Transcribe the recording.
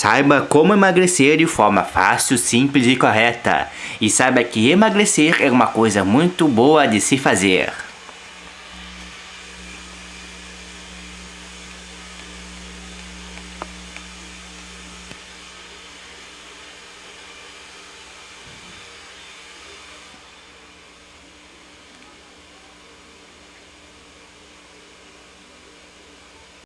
Saiba como emagrecer de forma fácil, simples e correta. E saiba que emagrecer é uma coisa muito boa de se fazer.